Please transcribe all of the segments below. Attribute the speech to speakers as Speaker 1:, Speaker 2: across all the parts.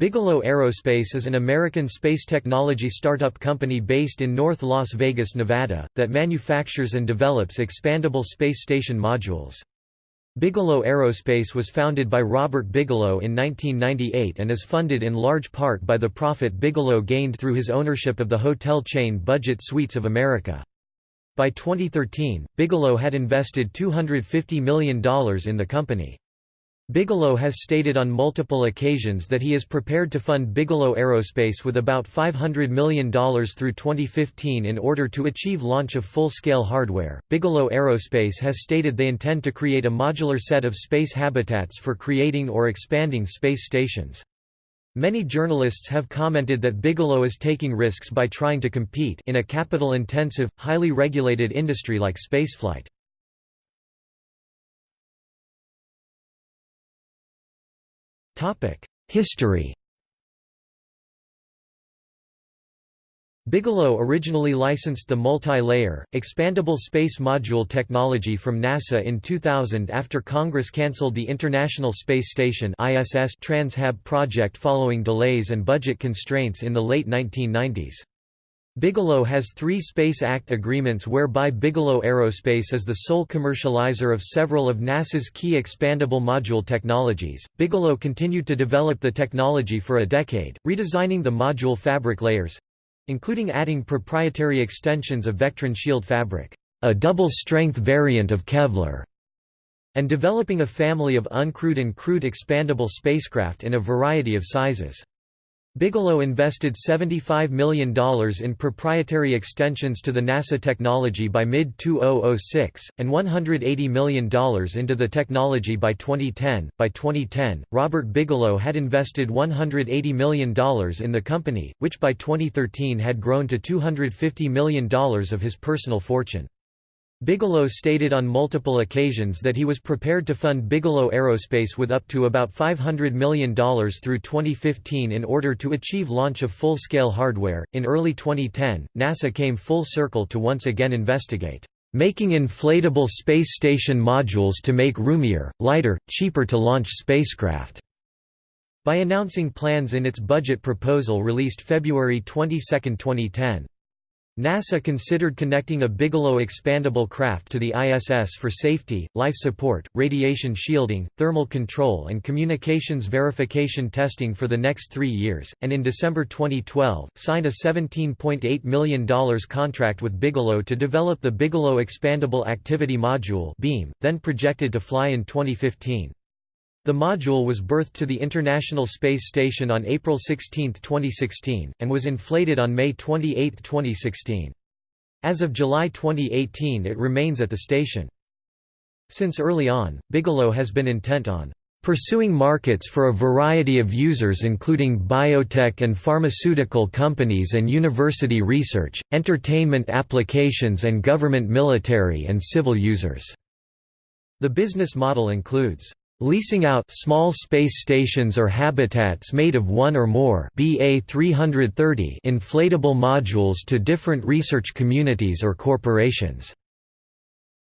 Speaker 1: Bigelow Aerospace is an American space technology startup company based in North Las Vegas, Nevada, that manufactures and develops expandable space station modules. Bigelow Aerospace was founded by Robert Bigelow in 1998 and is funded in large part by the profit Bigelow gained through his ownership of the hotel chain Budget Suites of America. By 2013, Bigelow had invested $250 million in the company. Bigelow has stated on multiple occasions that he is prepared to fund Bigelow Aerospace with about $500 million through 2015 in order to achieve launch of full-scale hardware. Bigelow Aerospace has stated they intend to create a modular set of space habitats for creating or expanding space stations. Many journalists have commented that Bigelow is taking risks by trying to compete in a capital-intensive, highly regulated industry like spaceflight. History Bigelow originally licensed the multi-layer, expandable space module technology from NASA in 2000 after Congress cancelled the International Space Station Trans-Hab project following delays and budget constraints in the late 1990s. Bigelow has three Space Act agreements whereby Bigelow Aerospace is the sole commercializer of several of NASA's key expandable module technologies. Bigelow continued to develop the technology for a decade, redesigning the module fabric layers including adding proprietary extensions of Vectran shield fabric, a double-strength variant of Kevlar, and developing a family of uncrewed and crewed expandable spacecraft in a variety of sizes. Bigelow invested $75 million in proprietary extensions to the NASA technology by mid-2006, and $180 million into the technology by 2010. By 2010, Robert Bigelow had invested $180 million in the company, which by 2013 had grown to $250 million of his personal fortune. Bigelow stated on multiple occasions that he was prepared to fund Bigelow Aerospace with up to about $500 million through 2015 in order to achieve launch of full-scale hardware. In early 2010, NASA came full circle to once again investigate making inflatable space station modules to make roomier, lighter, cheaper to launch spacecraft. By announcing plans in its budget proposal released February 22, 2010. NASA considered connecting a Bigelow expandable craft to the ISS for safety, life support, radiation shielding, thermal control and communications verification testing for the next three years, and in December 2012, signed a $17.8 million contract with Bigelow to develop the Bigelow Expandable Activity Module beam, then projected to fly in 2015. The module was berthed to the International Space Station on April 16, 2016, and was inflated on May 28, 2016. As of July 2018 it remains at the station. Since early on, Bigelow has been intent on pursuing markets for a variety of users including biotech and pharmaceutical companies and university research, entertainment applications and government military and civil users." The business model includes Leasing out small space stations or habitats made of one or more BA 330 inflatable modules to different research communities or corporations.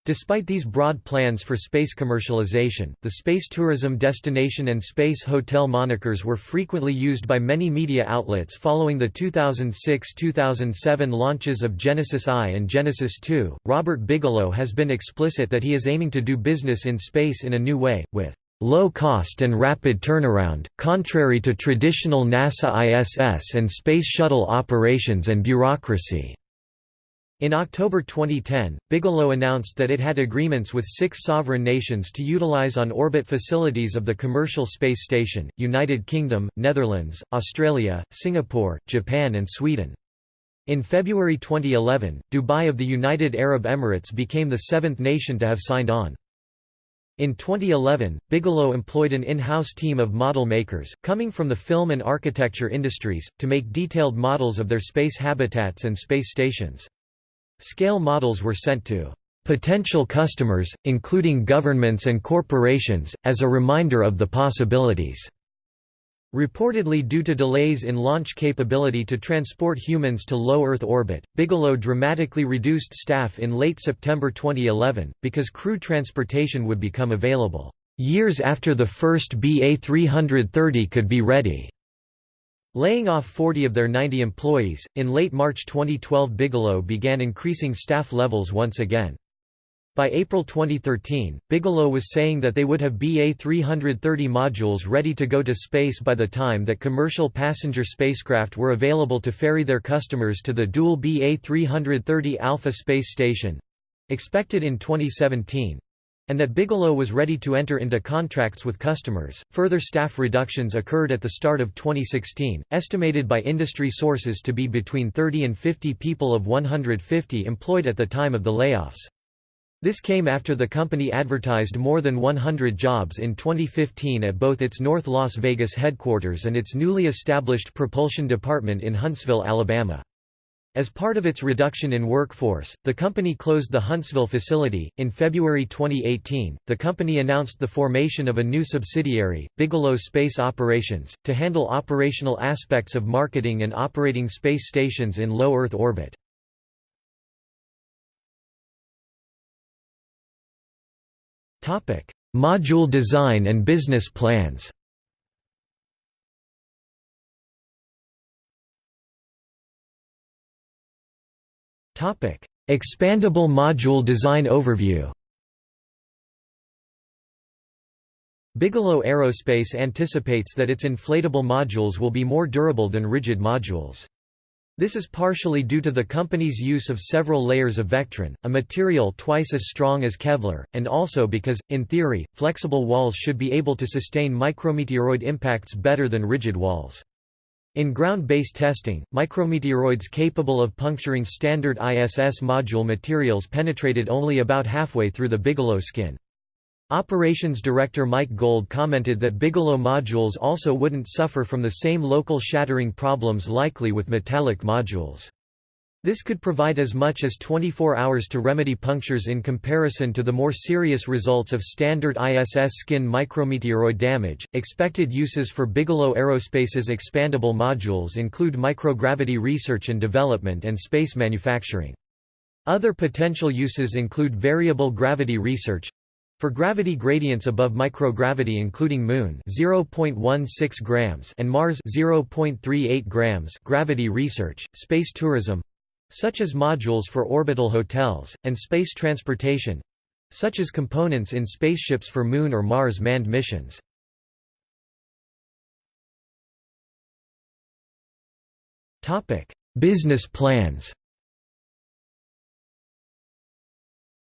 Speaker 1: Despite these broad plans for space commercialization, the space tourism destination and space hotel monikers were frequently used by many media outlets following the 2006-2007 launches of Genesis I and Genesis II. Robert Bigelow has been explicit that he is aiming to do business in space in a new way, with low cost and rapid turnaround, contrary to traditional NASA ISS and Space Shuttle operations and bureaucracy. In October 2010, Bigelow announced that it had agreements with six sovereign nations to utilize on-orbit facilities of the commercial space station, United Kingdom, Netherlands, Australia, Singapore, Japan and Sweden. In February 2011, Dubai of the United Arab Emirates became the seventh nation to have signed on. In 2011, Bigelow employed an in-house team of model makers, coming from the film and architecture industries, to make detailed models of their space habitats and space stations. Scale models were sent to potential customers, including governments and corporations, as a reminder of the possibilities. Reportedly due to delays in launch capability to transport humans to low Earth orbit, Bigelow dramatically reduced staff in late September 2011, because crew transportation would become available, "...years after the first BA-330 could be ready." Laying off 40 of their 90 employees, in late March 2012 Bigelow began increasing staff levels once again. By April 2013, Bigelow was saying that they would have BA-330 modules ready to go to space by the time that commercial passenger spacecraft were available to ferry their customers to the dual BA-330 Alpha space station—expected in 2017 and that Bigelow was ready to enter into contracts with customers. Further staff reductions occurred at the start of 2016, estimated by industry sources to be between 30 and 50 people of 150 employed at the time of the layoffs. This came after the company advertised more than 100 jobs in 2015 at both its North Las Vegas headquarters and its newly established propulsion department in Huntsville, Alabama. As part of its reduction in workforce, the company closed the Huntsville facility. In February 2018, the company announced the formation of a new subsidiary, Bigelow Space Operations, to handle operational aspects of marketing and operating space stations in low Earth orbit. Module design and business plans. Expandable module design overview. Bigelow Aerospace anticipates that its inflatable modules will be more durable than rigid modules. This is partially due to the company's use of several layers of Vectran, a material twice as strong as Kevlar, and also because, in theory, flexible walls should be able to sustain micrometeoroid impacts better than rigid walls. In ground-based testing, micrometeoroids capable of puncturing standard ISS module materials penetrated only about halfway through the Bigelow skin. Operations Director Mike Gold commented that Bigelow modules also wouldn't suffer from the same local shattering problems likely with metallic modules. This could provide as much as 24 hours to remedy punctures in comparison to the more serious results of standard ISS skin micrometeoroid damage. Expected uses for Bigelow Aerospace's expandable modules include microgravity research and development and space manufacturing. Other potential uses include variable gravity research, for gravity gradients above microgravity including Moon 0.16 grams and Mars 0.38 grams gravity research, space tourism such as modules for orbital hotels, and space transportation such as components in spaceships for Moon or Mars manned missions. Business plans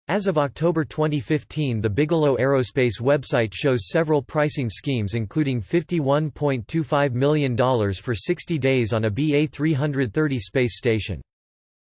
Speaker 1: As of October 2015 the Bigelow Aerospace website shows several pricing schemes including $51.25 million for 60 days on a BA-330 space station.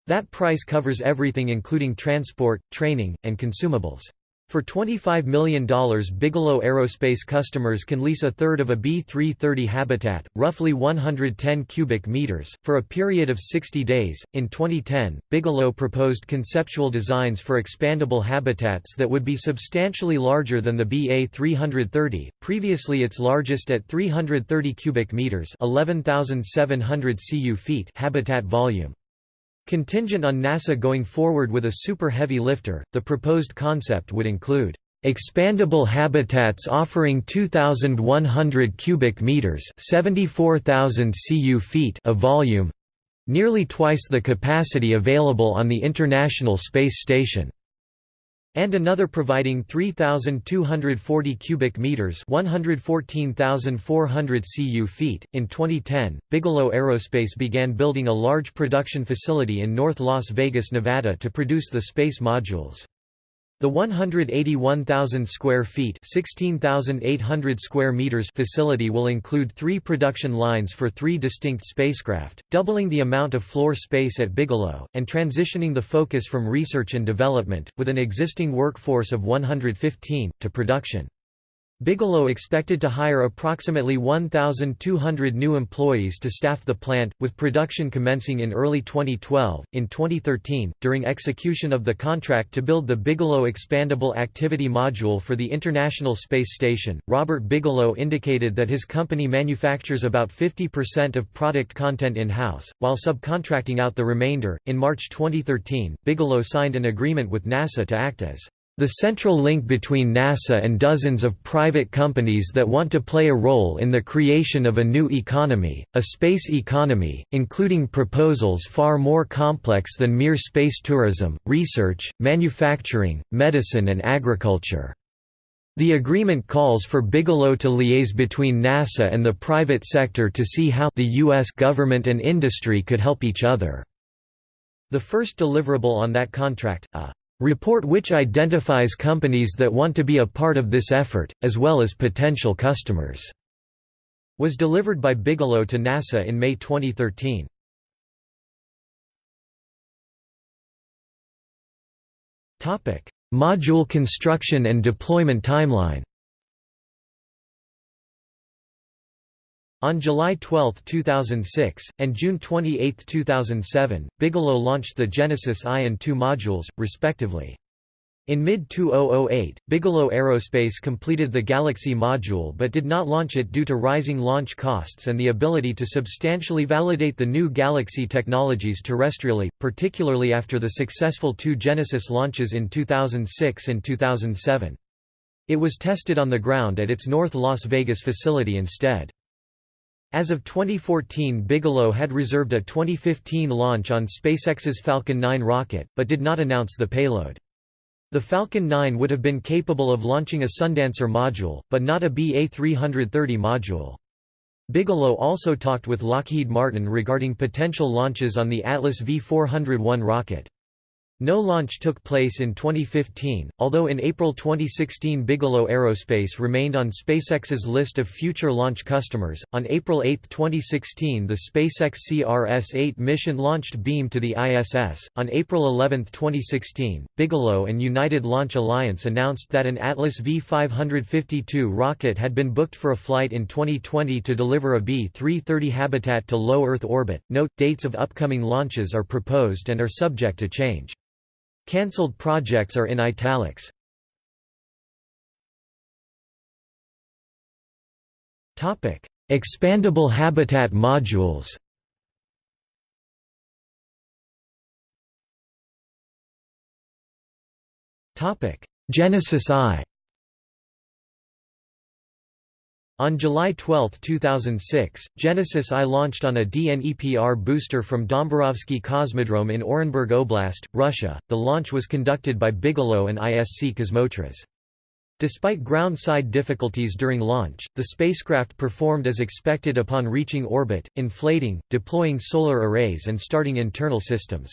Speaker 1: That price covers everything including transport, training, and consumables. For $25 million Bigelow Aerospace customers can lease a third of a B-330 habitat, roughly 110 cubic meters, for a period of 60 days. In 2010, Bigelow proposed conceptual designs for expandable habitats that would be substantially larger than the BA-330, previously its largest at 330 cubic meters, 11,700 cu feet habitat volume. Contingent on NASA going forward with a super heavy lifter, the proposed concept would include expandable habitats offering 2100 cubic meters, 74,000 cu feet of volume, nearly twice the capacity available on the International Space Station and another providing 3240 cubic meters 114,400 cu feet. In 2010 Bigelow Aerospace began building a large production facility in North Las Vegas Nevada to produce the space modules the 181,000 square feet (16,800 square meters) facility will include three production lines for three distinct spacecraft, doubling the amount of floor space at Bigelow, and transitioning the focus from research and development, with an existing workforce of 115, to production. Bigelow expected to hire approximately 1,200 new employees to staff the plant, with production commencing in early 2012. In 2013, during execution of the contract to build the Bigelow Expandable Activity Module for the International Space Station, Robert Bigelow indicated that his company manufactures about 50% of product content in house, while subcontracting out the remainder. In March 2013, Bigelow signed an agreement with NASA to act as The central link between NASA and dozens of private companies that want to play a role in the creation of a new economy, a space economy, including proposals far more complex than mere space tourism, research, manufacturing, medicine and agriculture. The agreement calls for Bigelow to liaise between NASA and the private sector to see how the U.S. government and industry could help each other. The first deliverable on that contract, a report which identifies companies that want to be a part of this effort, as well as potential customers, was delivered by Bigelow to NASA in May 2013. Module construction and deployment timeline On July 12, 2006, and June 28, 2007, Bigelow launched the Genesis I and II modules, respectively. In mid-2008, Bigelow Aerospace completed the Galaxy module but did not launch it due to rising launch costs and the ability to substantially validate the new Galaxy technologies terrestrially, particularly after the successful two Genesis launches in 2006 and 2007. It was tested on the ground at its North Las Vegas facility instead. As of 2014 Bigelow had reserved a 2015 launch on SpaceX's Falcon 9 rocket, but did not announce the payload. The Falcon 9 would have been capable of launching a Sundancer module, but not a BA-330 module. Bigelow also talked with Lockheed Martin regarding potential launches on the Atlas V401 rocket. No launch took place in 2015, although in April 2016 Bigelow Aerospace remained on SpaceX's list of future launch customers. On April 8, 2016, the SpaceX CRS-8 mission launched Beam to the ISS. On April 11, 2016, Bigelow and United Launch Alliance announced that an Atlas V552 rocket had been booked for a flight in 2020 to deliver a B-330 habitat to low Earth orbit. Note: dates of upcoming launches are proposed and are subject to change. Cancelled projects are in italics. Topic: Expandable habitat modules. Topic: Genesis I. On July 12, 2006, Genesis I launched on a DNEPR booster from Dombarovsky Cosmodrome in Orenburg Oblast, Russia. The launch was conducted by Bigelow and ISC Kosmotras. Despite ground-side difficulties during launch, the spacecraft performed as expected upon reaching orbit, inflating, deploying solar arrays and starting internal systems.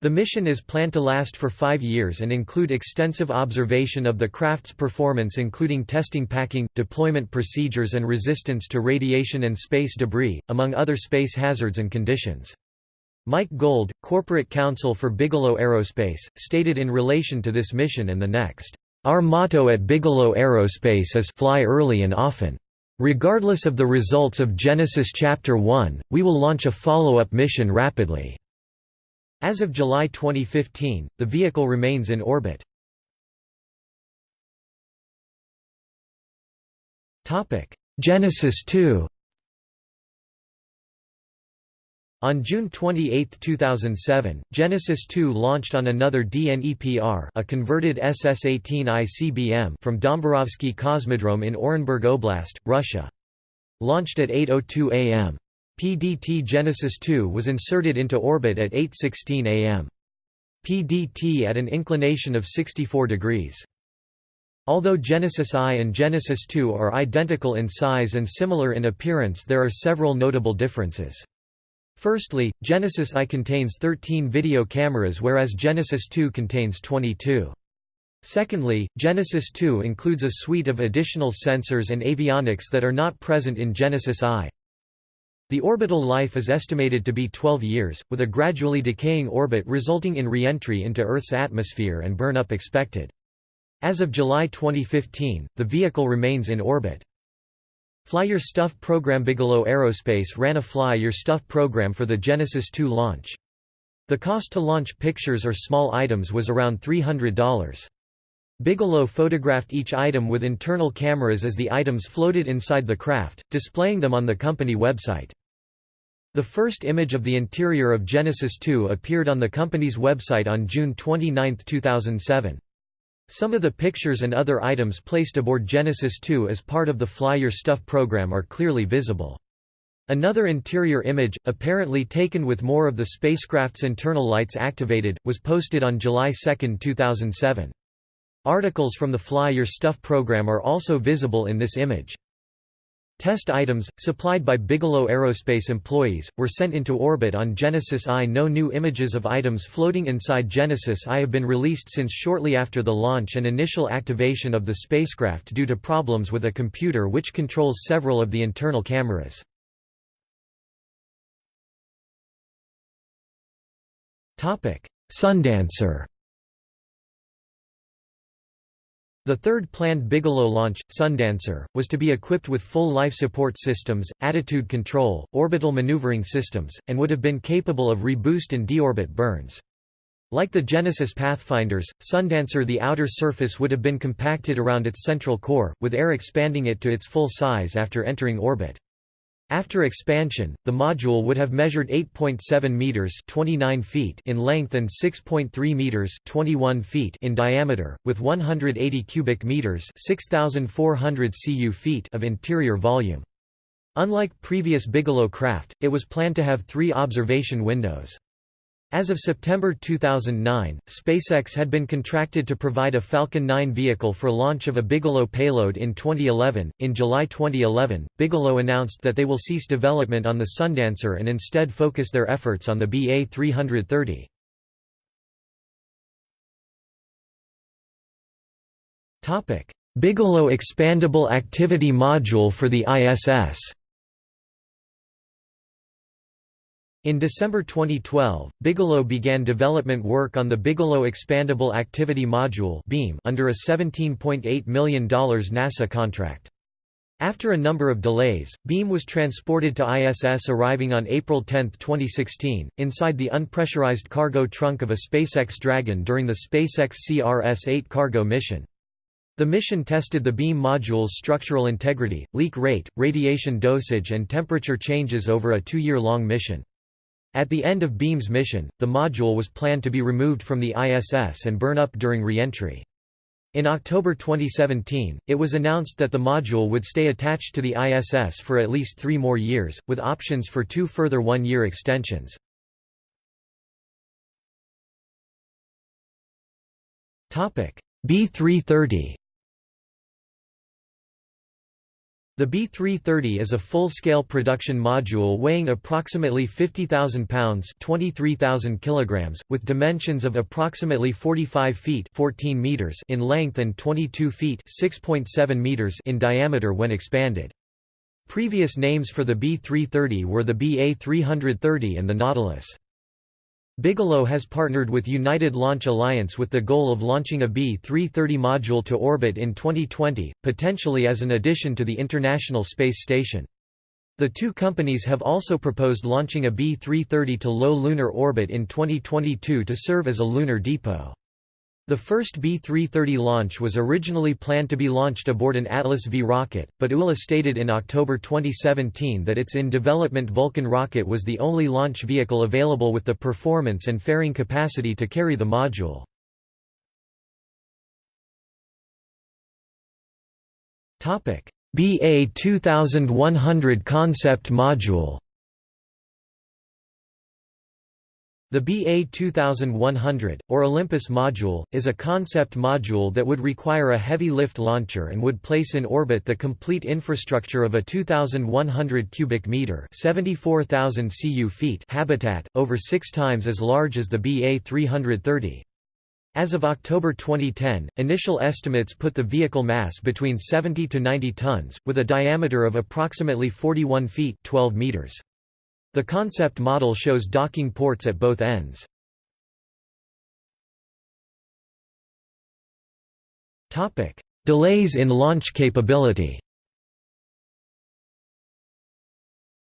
Speaker 1: The mission is planned to last for five years and include extensive observation of the craft's performance including testing packing, deployment procedures and resistance to radiation and space debris, among other space hazards and conditions. Mike Gold, corporate counsel for Bigelow Aerospace, stated in relation to this mission and the next, "...our motto at Bigelow Aerospace is fly early and often. Regardless of the results of Genesis Chapter 1, we will launch a follow-up mission rapidly." As of July 2015, the vehicle remains in orbit. Genesis 2 On June 28, 2007, Genesis 2 launched on another DNEPR a converted SS-18 ICBM from Dombarovsky Cosmodrome in Orenburg Oblast, Russia. Launched at 8.02 am. PDT Genesis 2 was inserted into orbit at 8.16 am. PDT at an inclination of 64 degrees. Although Genesis I and Genesis II are identical in size and similar in appearance there are several notable differences. Firstly, Genesis I contains 13 video cameras whereas Genesis II contains 22. Secondly, Genesis II includes a suite of additional sensors and avionics that are not present in Genesis I. The orbital life is estimated to be 12 years, with a gradually decaying orbit resulting in re-entry into Earth's atmosphere and burn-up expected. As of July 2015, the vehicle remains in orbit. Fly Your Stuff program Bigelow Aerospace ran a Fly Your Stuff program for the Genesis 2 launch. The cost to launch pictures or small items was around $300. Bigelow photographed each item with internal cameras as the items floated inside the craft, displaying them on the company website. The first image of the interior of Genesis 2 appeared on the company's website on June 29, 2007. Some of the pictures and other items placed aboard Genesis 2 as part of the Fly Your Stuff program are clearly visible. Another interior image, apparently taken with more of the spacecraft's internal lights activated, was posted on July 2, 2007. Articles from the Fly Your Stuff program are also visible in this image. Test items, supplied by Bigelow Aerospace employees, were sent into orbit on Genesis I. No new images of items floating inside Genesis I have been released since shortly after the launch and initial activation of the spacecraft due to problems with a computer which controls several of the internal cameras. Sundancer The third planned Bigelow launch, Sundancer, was to be equipped with full life support systems, attitude control, orbital maneuvering systems, and would have been capable of reboost and deorbit burns. Like the Genesis Pathfinders, Sundancer the outer surface would have been compacted around its central core, with air expanding it to its full size after entering orbit. After expansion, the module would have measured 8.7 meters (29 feet) in length and 6.3 meters (21 feet) in diameter, with 180 cubic meters (6,400 cu feet) of interior volume. Unlike previous Bigelow craft, it was planned to have three observation windows. As of September 2009, SpaceX had been contracted to provide a Falcon 9 vehicle for launch of a Bigelow payload in 2011. In July 2011, Bigelow announced that they will cease development on the Sundancer and instead focus their efforts on the BA 330. Topic: Bigelow Expandable Activity Module for the ISS. In December 2012, Bigelow began development work on the Bigelow Expandable Activity Module (BEAM) under a $17.8 million NASA contract. After a number of delays, Beam was transported to ISS arriving on April 10, 2016, inside the unpressurized cargo trunk of a SpaceX Dragon during the SpaceX CRS-8 cargo mission. The mission tested the beam module's structural integrity, leak rate, radiation dosage and temperature changes over a two-year-long mission. At the end of Beam's mission, the module was planned to be removed from the ISS and burn up during re-entry. In October 2017, it was announced that the module would stay attached to the ISS for at least three more years, with options for two further one-year extensions. B330 The B330 is a full-scale production module weighing approximately 50,000 pounds 23,000 kilograms, with dimensions of approximately 45 feet 14 meters in length and 22 feet 6.7 meters in diameter when expanded. Previous names for the B330 were the BA330 and the Nautilus. Bigelow has partnered with United Launch Alliance with the goal of launching a B-330 module to orbit in 2020, potentially as an addition to the International Space Station. The two companies have also proposed launching a B-330 to low lunar orbit in 2022 to serve as a lunar depot. The first B-330 launch was originally planned to be launched aboard an Atlas V rocket, but ULA stated in October 2017 that its in-development Vulcan rocket was the only launch vehicle available with the performance and fairing capacity to carry the module. BA 2100 concept module The BA 2100, or Olympus module, is a concept module that would require a heavy lift launcher and would place in orbit the complete infrastructure of a 2,100 cubic meter (74,000 cu feet) habitat, over six times as large as the BA 330. As of October 2010, initial estimates put the vehicle mass between 70 to 90 tons, with a diameter of approximately 41 feet 12 meters. The concept model shows docking ports at both ends. Delays in launch capability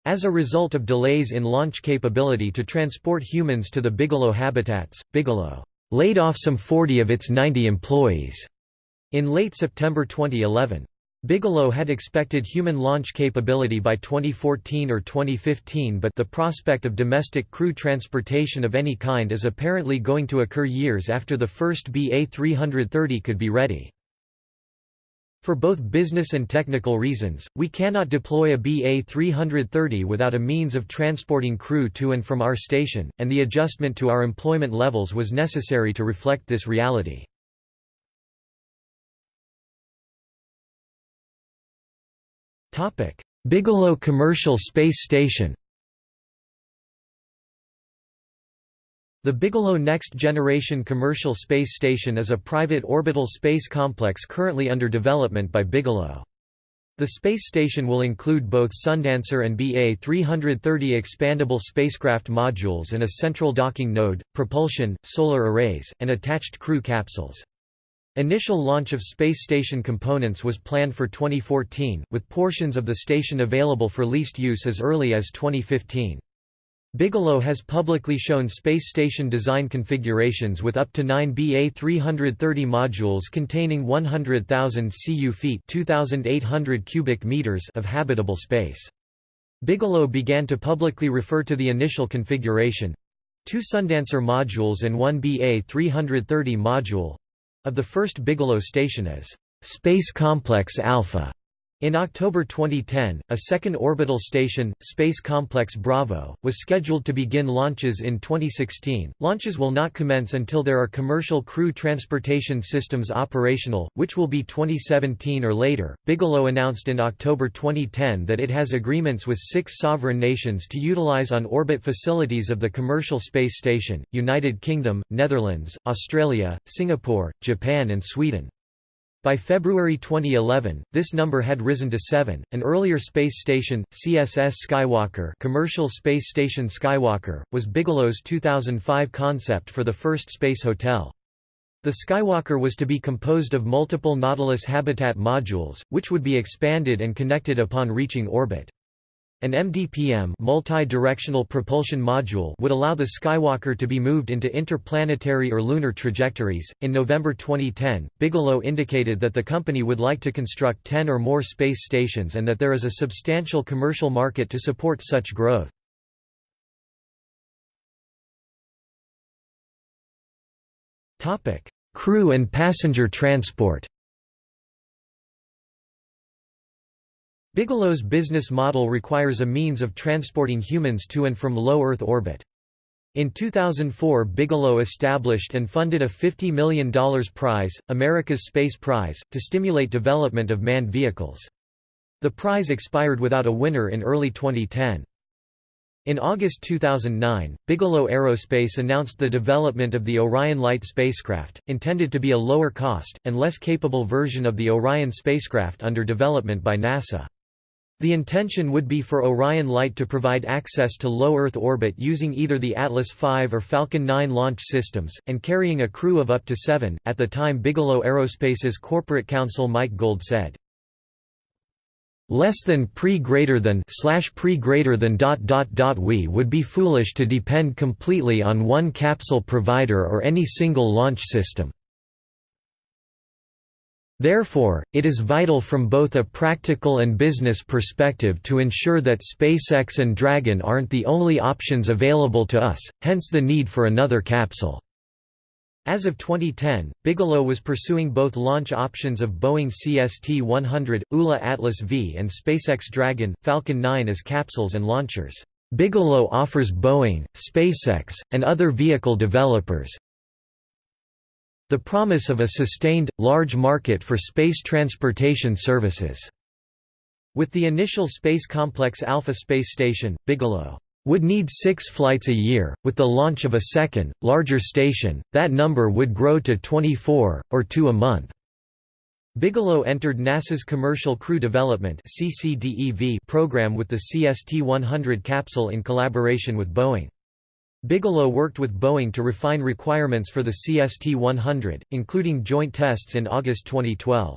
Speaker 1: As a result of delays in launch capability to transport humans to the Bigelow habitats, Bigelow laid off some 40 of its 90 employees in late September 2011. Bigelow had expected human launch capability by 2014 or 2015 but the prospect of domestic crew transportation of any kind is apparently going to occur years after the first BA-330 could be ready. For both business and technical reasons, we cannot deploy a BA-330 without a means of transporting crew to and from our station, and the adjustment to our employment levels was necessary to reflect this reality. Bigelow Commercial Space Station The Bigelow Next Generation Commercial Space Station is a private orbital space complex currently under development by Bigelow. The space station will include both Sundancer and BA-330 expandable spacecraft modules and a central docking node, propulsion, solar arrays, and attached crew capsules. Initial launch of space station components was planned for 2014, with portions of the station available for leased use as early as 2015. Bigelow has publicly shown space station design configurations with up to 9 BA-330 modules containing 100,000 cu feet 2,800 cubic meters of habitable space. Bigelow began to publicly refer to the initial configuration—two Sundancer modules and one BA-330 module, of the first Bigelow station as Space Complex Alpha. In October 2010, a second orbital station, Space Complex Bravo, was scheduled to begin launches in 2016. Launches will not commence until there are commercial crew transportation systems operational, which will be 2017 or later. Bigelow announced in October 2010 that it has agreements with six sovereign nations to utilize on orbit facilities of the commercial space station United Kingdom, Netherlands, Australia, Singapore, Japan, and Sweden. By February 2011, this number had risen to seven. An earlier space station, CSS Skywalker, Commercial Space Station Skywalker, was Bigelow's 2005 concept for the first space hotel. The Skywalker was to be composed of multiple Nautilus habitat modules, which would be expanded and connected upon reaching orbit. An MDPM multi-directional propulsion module would allow the Skywalker to be moved into interplanetary or lunar trajectories. In November 2010, Bigelow indicated that the company would like to construct 10 or more space stations and that there is a substantial commercial market to support such growth. Topic: Crew and passenger transport. Bigelow's business model requires a means of transporting humans to and from low Earth orbit. In 2004 Bigelow established and funded a $50 million prize, America's Space Prize, to stimulate development of manned vehicles. The prize expired without a winner in early 2010. In August 2009, Bigelow Aerospace announced the development of the Orion Lite spacecraft, intended to be a lower cost, and less capable version of the Orion spacecraft under development by NASA. The intention would be for Orion Lite to provide access to low Earth orbit using either the Atlas V or Falcon 9 launch systems, and carrying a crew of up to seven. At the time Bigelow Aerospace's corporate counsel Mike Gold said, less than pre greater than slash pre greater than dot dot dot we would be foolish to depend completely on one capsule provider or any single launch system. Therefore, it is vital from both a practical and business perspective to ensure that SpaceX and Dragon aren't the only options available to us, hence the need for another capsule. As of 2010, Bigelow was pursuing both launch options of Boeing CST-100, ULA Atlas V and SpaceX Dragon, Falcon 9 as capsules and launchers. Bigelow offers Boeing, SpaceX, and other vehicle developers, the promise of a sustained, large market for space transportation services. With the initial Space Complex Alpha space station, Bigelow would need six flights a year. With the launch of a second, larger station, that number would grow to 24, or two a month. Bigelow entered NASA's Commercial Crew Development program with the CST-100 capsule in collaboration with Boeing. Bigelow worked with Boeing to refine requirements for the CST-100, including joint tests in August 2012.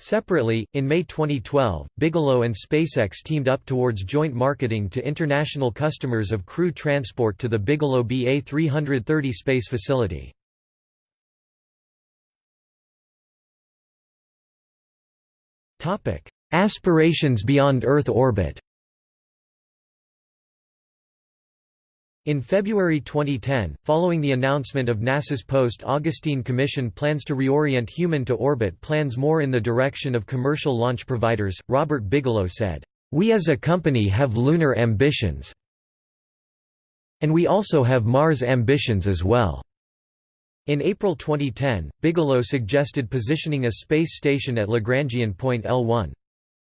Speaker 1: Separately, in May 2012, Bigelow and SpaceX teamed up towards joint marketing to international customers of crew transport to the Bigelow BA-330 space facility. Aspirations beyond Earth orbit In February 2010, following the announcement of NASA's post-Augustine Commission plans to reorient human to orbit plans more in the direction of commercial launch providers, Robert Bigelow said, "...we as a company have lunar ambitions and we also have Mars ambitions as well." In April 2010, Bigelow suggested positioning a space station at Lagrangian point L1.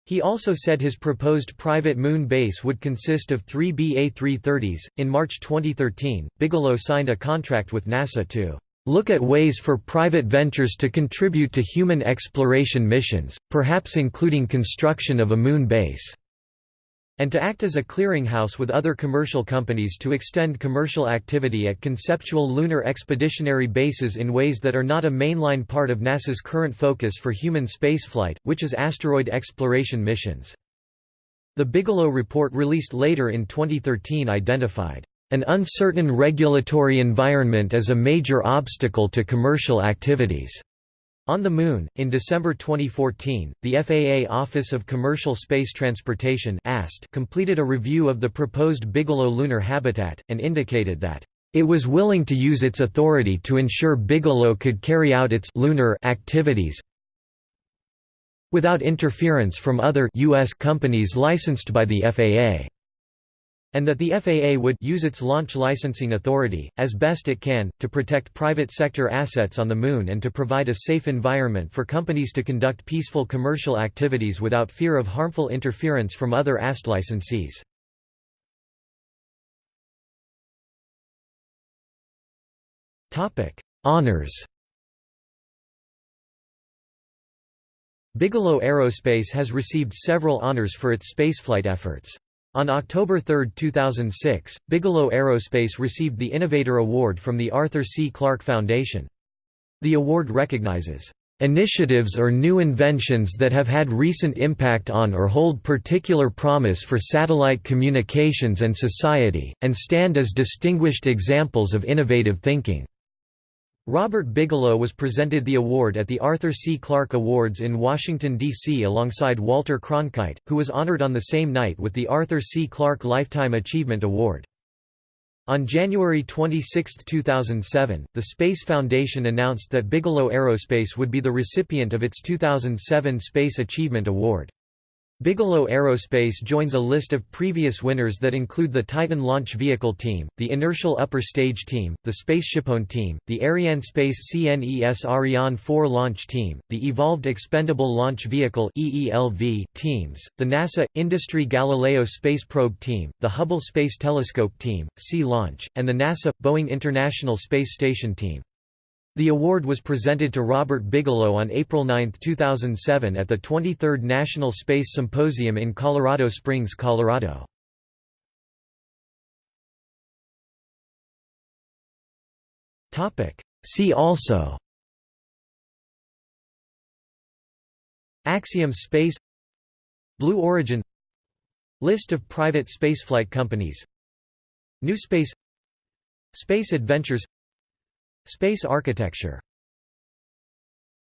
Speaker 1: He also said his proposed private moon base would consist of three BA-330s. In March 2013, Bigelow signed a contract with NASA to look at ways for private ventures to contribute to human exploration missions, perhaps including construction of a moon base and to act as a clearinghouse with other commercial companies to extend commercial activity at conceptual lunar expeditionary bases in ways that are not a mainline part of NASA's current focus for human spaceflight, which is asteroid exploration missions. The Bigelow report released later in 2013 identified an uncertain regulatory environment as a major obstacle to commercial activities. On the Moon, in December 2014, the FAA Office of Commercial Space Transportation completed a review of the proposed Bigelow lunar habitat, and indicated that, "...it was willing to use its authority to ensure Bigelow could carry out its lunar activities without interference from other U.S. companies licensed by the FAA." And that the FAA would use its launch licensing authority, as best it can, to protect private sector assets on the Moon and to provide a safe environment for companies to conduct peaceful commercial activities without fear of harmful interference from other AST licensees. Honours Bigelow Aerospace has received several honors for its spaceflight efforts. On October 3, 2006, Bigelow Aerospace received the Innovator Award from the Arthur C. Clarke Foundation. The award recognizes initiatives or new inventions that have had recent impact on or hold particular promise for satellite communications and society, and stand as distinguished examples of innovative thinking. Robert Bigelow was presented the award at the Arthur C. Clarke Awards in Washington, D.C. alongside Walter Cronkite, who was honored on the same night with the Arthur C. Clarke Lifetime Achievement Award. On January 26, 2007, the Space Foundation announced that Bigelow Aerospace would be the recipient of its 2007 Space Achievement Award. Bigelow Aerospace joins a list of previous winners that include the Titan Launch Vehicle Team, the Inertial Upper Stage Team, the SpaceShipOne Team, the Arianespace CNES Ariane 4 Launch Team, the Evolved Expendable Launch Vehicle teams, the NASA, Industry Galileo Space Probe Team, the Hubble Space Telescope Team, Sea Launch, and the NASA, Boeing International Space Station Team. The award was presented to Robert Bigelow on April 9, 2007 at the 23rd National Space Symposium in Colorado Springs, Colorado. See also. Axiom Space. Blue Origin. List of private spaceflight companies. New Space. Space Adventures Space architecture